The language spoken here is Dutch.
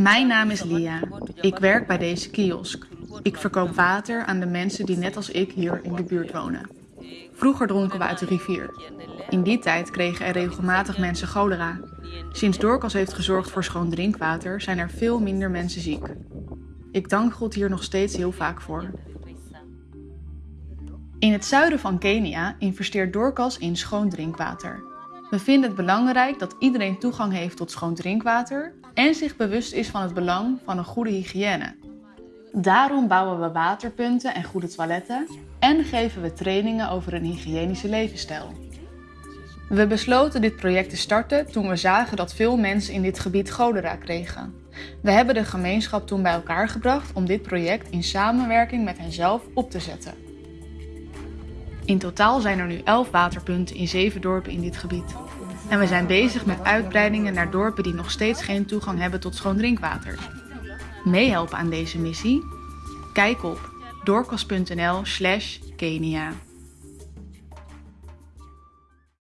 Mijn naam is Lia. Ik werk bij deze kiosk. Ik verkoop water aan de mensen die net als ik hier in de buurt wonen. Vroeger dronken we uit de rivier. In die tijd kregen er regelmatig mensen cholera. Sinds Dorcas heeft gezorgd voor schoon drinkwater zijn er veel minder mensen ziek. Ik dank God hier nog steeds heel vaak voor. In het zuiden van Kenia investeert Dorcas in schoon drinkwater. We vinden het belangrijk dat iedereen toegang heeft tot schoon drinkwater en zich bewust is van het belang van een goede hygiëne. Daarom bouwen we waterpunten en goede toiletten en geven we trainingen over een hygiënische levensstijl. We besloten dit project te starten toen we zagen dat veel mensen in dit gebied cholera kregen. We hebben de gemeenschap toen bij elkaar gebracht om dit project in samenwerking met henzelf op te zetten. In totaal zijn er nu 11 waterpunten in 7 dorpen in dit gebied. En we zijn bezig met uitbreidingen naar dorpen die nog steeds geen toegang hebben tot schoon drinkwater. Meehelpen aan deze missie? Kijk op doorkos.nl/kenia.